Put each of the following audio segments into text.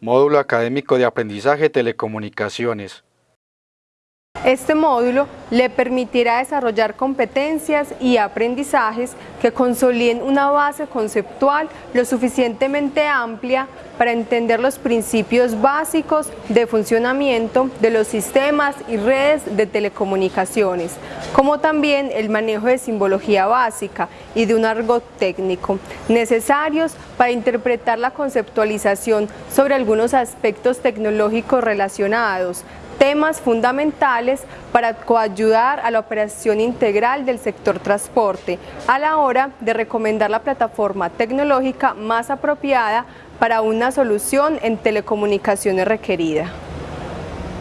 Módulo Académico de Aprendizaje Telecomunicaciones. Este módulo le permitirá desarrollar competencias y aprendizajes que consoliden una base conceptual lo suficientemente amplia para entender los principios básicos de funcionamiento de los sistemas y redes de telecomunicaciones, como también el manejo de simbología básica y de un argot técnico, necesarios para interpretar la conceptualización sobre algunos aspectos tecnológicos relacionados, temas fundamentales para coayudar a la operación integral del sector transporte a la hora de recomendar la plataforma tecnológica más apropiada para una solución en telecomunicaciones requerida.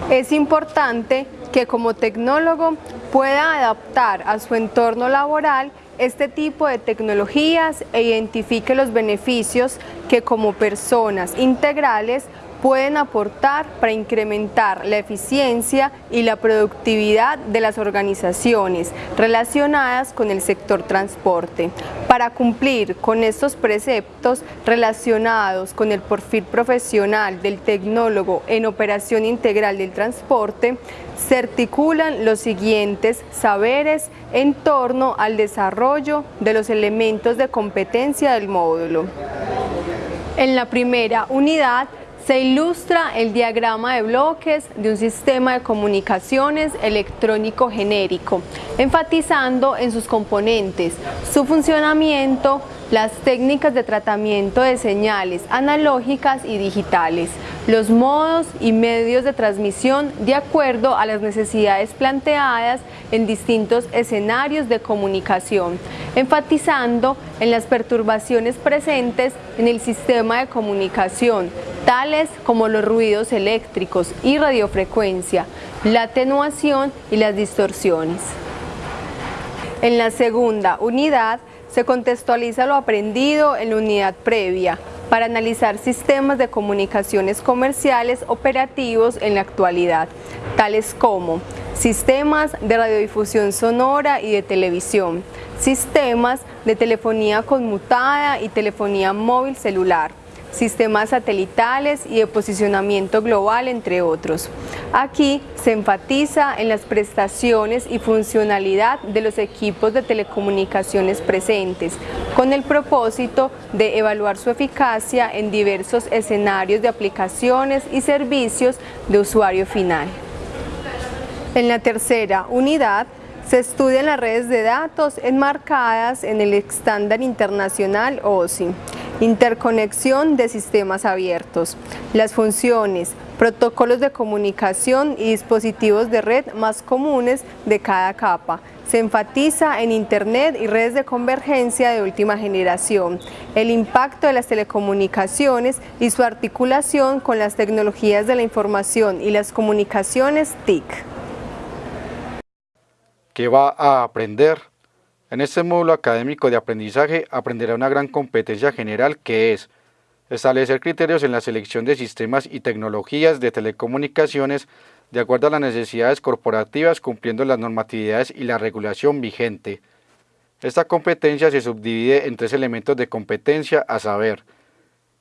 Es importante que como tecnólogo pueda adaptar a su entorno laboral este tipo de tecnologías e identifique los beneficios que como personas integrales pueden aportar para incrementar la eficiencia y la productividad de las organizaciones relacionadas con el sector transporte. Para cumplir con estos preceptos relacionados con el perfil profesional del tecnólogo en operación integral del transporte, se articulan los siguientes saberes en torno al desarrollo de los elementos de competencia del módulo. En la primera unidad se ilustra el diagrama de bloques de un sistema de comunicaciones electrónico genérico, enfatizando en sus componentes, su funcionamiento, las técnicas de tratamiento de señales analógicas y digitales, los modos y medios de transmisión de acuerdo a las necesidades planteadas en distintos escenarios de comunicación, enfatizando en las perturbaciones presentes en el sistema de comunicación, tales como los ruidos eléctricos y radiofrecuencia, la atenuación y las distorsiones. En la segunda unidad se contextualiza lo aprendido en la unidad previa para analizar sistemas de comunicaciones comerciales operativos en la actualidad, tales como sistemas de radiodifusión sonora y de televisión, sistemas de telefonía conmutada y telefonía móvil celular, sistemas satelitales y de posicionamiento global, entre otros. Aquí se enfatiza en las prestaciones y funcionalidad de los equipos de telecomunicaciones presentes, con el propósito de evaluar su eficacia en diversos escenarios de aplicaciones y servicios de usuario final. En la tercera unidad, se estudian las redes de datos enmarcadas en el estándar internacional OSI interconexión de sistemas abiertos, las funciones, protocolos de comunicación y dispositivos de red más comunes de cada capa. Se enfatiza en Internet y redes de convergencia de última generación, el impacto de las telecomunicaciones y su articulación con las tecnologías de la información y las comunicaciones TIC. ¿Qué va a aprender? En este módulo académico de aprendizaje aprenderá una gran competencia general que es establecer criterios en la selección de sistemas y tecnologías de telecomunicaciones de acuerdo a las necesidades corporativas cumpliendo las normatividades y la regulación vigente. Esta competencia se subdivide en tres elementos de competencia a saber,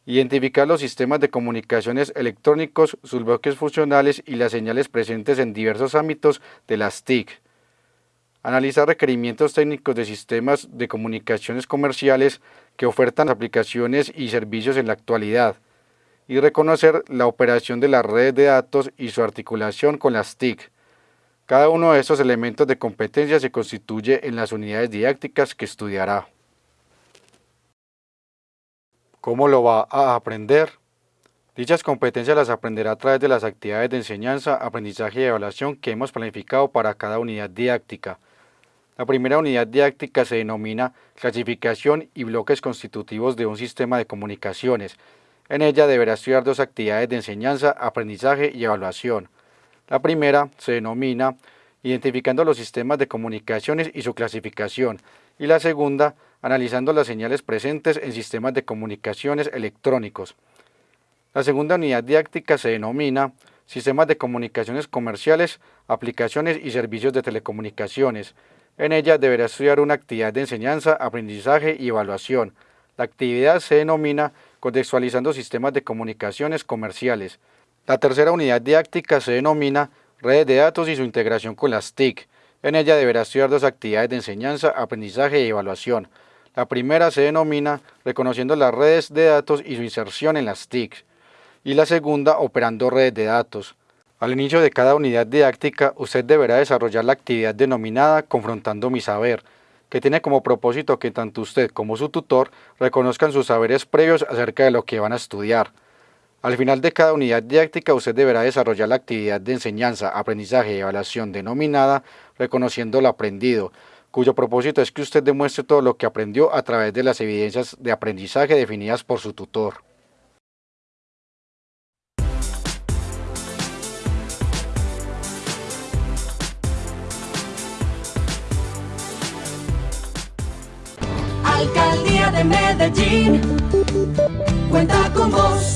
identificar los sistemas de comunicaciones electrónicos, sus bloques funcionales y las señales presentes en diversos ámbitos de las TIC, analizar requerimientos técnicos de sistemas de comunicaciones comerciales que ofertan aplicaciones y servicios en la actualidad, y reconocer la operación de las redes de datos y su articulación con las TIC. Cada uno de estos elementos de competencia se constituye en las unidades didácticas que estudiará. ¿Cómo lo va a aprender? Dichas competencias las aprenderá a través de las actividades de enseñanza, aprendizaje y evaluación que hemos planificado para cada unidad didáctica. La primera unidad didáctica se denomina clasificación y bloques constitutivos de un sistema de comunicaciones. En ella deberá estudiar dos actividades de enseñanza, aprendizaje y evaluación. La primera se denomina identificando los sistemas de comunicaciones y su clasificación, y la segunda, analizando las señales presentes en sistemas de comunicaciones electrónicos. La segunda unidad didáctica se denomina Sistemas de comunicaciones comerciales, aplicaciones y servicios de telecomunicaciones, en ella deberá estudiar una actividad de enseñanza, aprendizaje y evaluación. La actividad se denomina contextualizando sistemas de comunicaciones comerciales. La tercera unidad didáctica se denomina redes de datos y su integración con las TIC. En ella deberá estudiar dos actividades de enseñanza, aprendizaje y evaluación. La primera se denomina reconociendo las redes de datos y su inserción en las TIC. Y la segunda operando redes de datos. Al inicio de cada unidad didáctica, usted deberá desarrollar la actividad denominada Confrontando mi saber, que tiene como propósito que tanto usted como su tutor reconozcan sus saberes previos acerca de lo que van a estudiar. Al final de cada unidad didáctica, usted deberá desarrollar la actividad de enseñanza, aprendizaje y evaluación denominada Reconociendo lo aprendido, cuyo propósito es que usted demuestre todo lo que aprendió a través de las evidencias de aprendizaje definidas por su tutor. Alcaldía de Medellín cuenta con vos.